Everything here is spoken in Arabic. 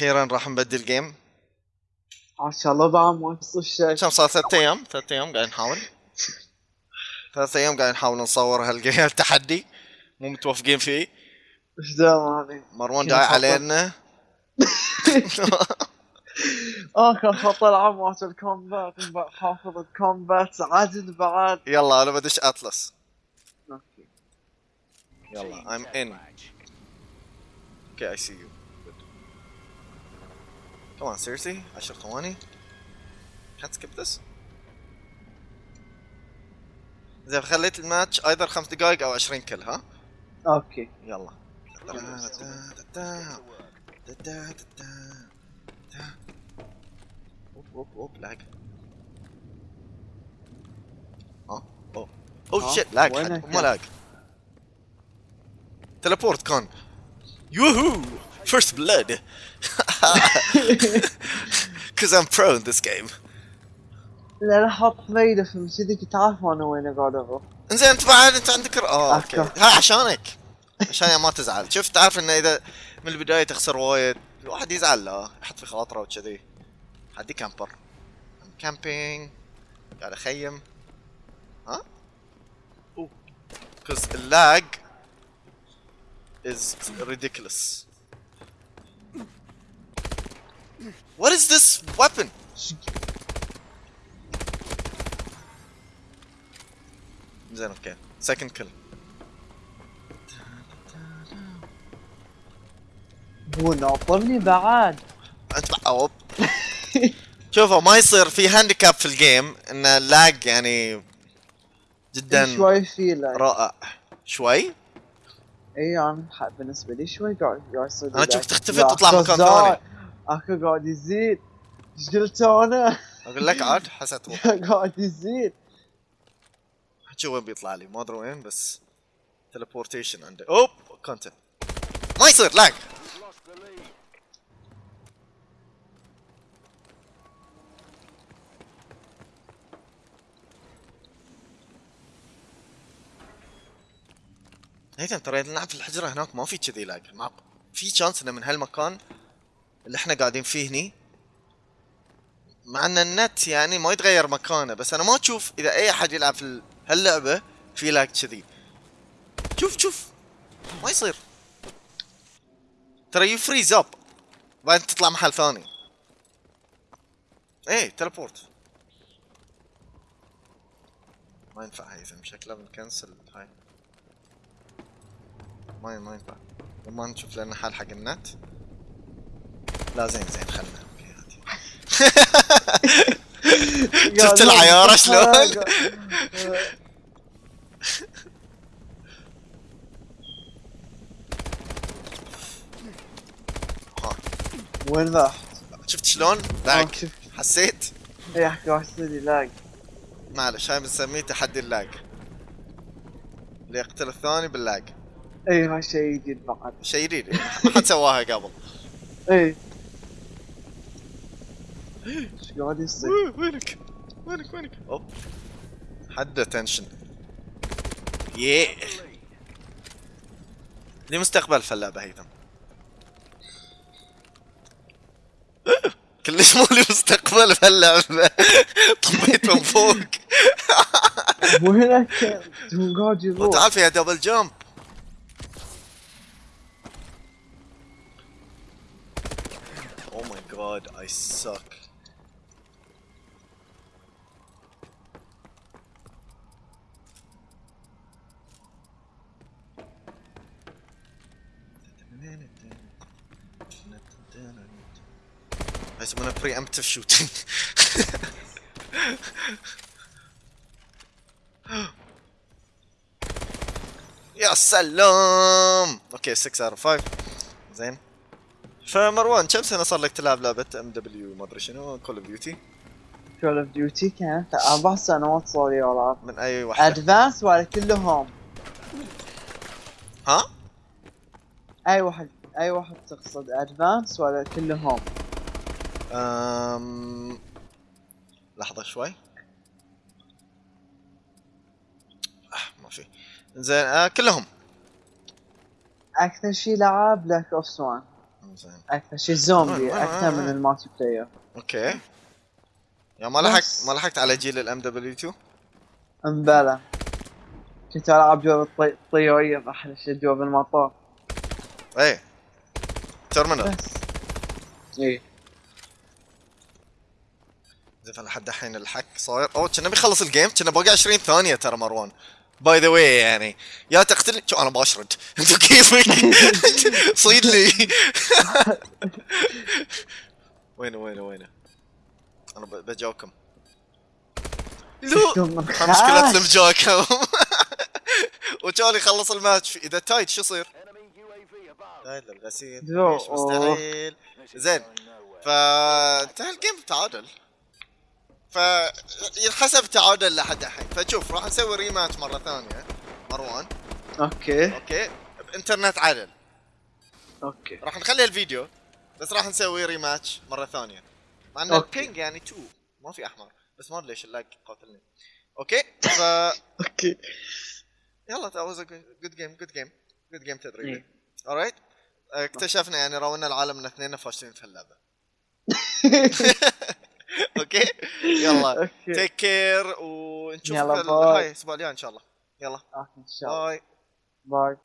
أخيرا راح نبدل جيم ما شاء الله بعد ما يصير شيء. كم صار ثلاث أيام ثلاث أيام قاعد نحاول. ثلاث أيام قاعد نحاول نصور هالجيم التحدي. مو متوافقين فيه. إيش مروان داعي. علينا. آخر خطر عمات الكومبات. حافظ الكومبات. عدل بعد. يلا أنا بدش اتلس أوكي. يلا I'm in. Okay I see you. Good. Come on seriously? 10 ثواني Can't skip this? إذا خليت الماتش ايضر خمس دقائق أو 20 كل ها؟ أوكي. يلا. أوب أوب أوب لاج آه oh oh shit lag مو lag teleport كون يوهو! First blood Cause I'm pro in this game. لا حط ميدة في كذي كنت عارف أنا وين قاعد أروح إنزين انت بعد أنت عندك آه okay. ها عشانك. عشان ما تزعل. شفت تعرف إنه إذا من البداية تخسر وايد الواحد يزعل لا. يحط في خاطره وكذي. حدي camper camping قاعد أخيم. ها؟ أوه. Cause ال lag is ridiculous. What is this weapon? زين okay second kill هو ناطرني بعد انت أوب. شوفوا ما يصير في handicap في ال game إن ال lag يعني جدا شوي في رائع شوي اي أنا بالنسبة لي شوي قاعد يصير شوف lag. تختفي تطلع مكان. ثاني. اكو قاعد يزيد. إيش قلت أنا؟ أقول لك عاد حسيت. قاعد يزيد. شو وين بيطلع لي؟ ما أدري وين بس Teleportation عنده. أوب content ما يصير lag هيثم ترى نلعب في الحجرة هناك ما في كذي lag في chance إنه من هالمكان اللي إحنا قاعدين فيه هني. مع إن النت يعني ما يتغير مكانه بس أنا ما أشوف إذا أي أحد يلعب في ال- هاللعبة في lag كذي. شوف شوف. ما يصير. ترى you freeze up بعدين تطلع محل ثاني. إيه teleport ما ينفع هيثم شكله بن cancel هاي. ما ما ينفع. ما نشوف لنا حل حق النت. لا زين زين خلنا. شفت العيارة شلون؟ وين راح؟ شفت شلون؟ آه، لاج شوف حسيت؟ اي احكي يصير لي لاج. معلش هاي بنسميه تحدي اللاج. اللي يقتل الثاني باللاج. اي هاي شيء جديد بعد. شيء جديد. ما حد سواها قبل. اي إيش قاعد يصير؟ وين- وينك؟ وينك وينك؟ أوب حد تنشن يه لي مستقبل في اللعبة هيثم كلش مو لي مستقبل في اللعبة طبيت من فوق وينك؟ قاعد يروح وتعال فيها دبل جامب Oh my god, I suck. يسمونه preemptive shooting يا سلام okay 6 out 5 زين فمروان كم سنه صار لك تلعب لعبه MW ما ادري شنو Call of Duty Call of Duty كانت أربع سنوات صار لي العب من اي واحدة Advanced ولا كلهم ها أي واحد أي واحد تقصد Advanced ولا كلهم؟ أم... لحظة شوي. آه ما في. زين آه كلهم. أكثر شي لعب بلاك اوبس 1 زين. أكثر شيء زومبي وين- وين- أكثر من وين؟ المالتي بلاير أوكي. يا ما لحقت. ما لحقت على جيل الام دبليو 2 أمبلا. كنت ألعب جوب الطي- الطيورية أحلى شيء جوب المطار. إيه ترمينال بس. إيه. زين فلحد الحين الحك صاير. أوه كنا بيخلص الجيم كنا باقي 20 ثانية ترى مروان. باي ذا واي يعني يا تقتلني شو أنا بشرد انتو كيفك صيد لي. وينه وينه وينه؟ أنا ب- بجاوكم لو مشكلة خاش. سلم جاكم وكان يخلص الماتش. إذا تايت شو يصير؟ تايت للغسيل زو. مش مستحيل. زين. فانتهى ال game بتعادل. ف ينحسب تعادل لحد الحين. فشوف راح نسوي rematch مرة ثانية. مروان okay. okay. بإنترنت عدل okay. راح نخلي الفيديو بس راح نسوي rematch مرة ثانية. مع ان. ال ping يعني 2 ما في أحمر. بس ما أدري ليش ال lag قاتلني. okay. ف okay. يلا that was a good good game good game. Good game تدريبي. alright اكتشفنا يعني راونا العالم ان اثنين فاشلين في اللعبة. okay؟ يلا. take care ونشوفك. هاي الأسبوع الجاي إن شاء الله. يلا. okay إن شاء الله. bye. bye.